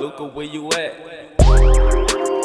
Luca, where you at?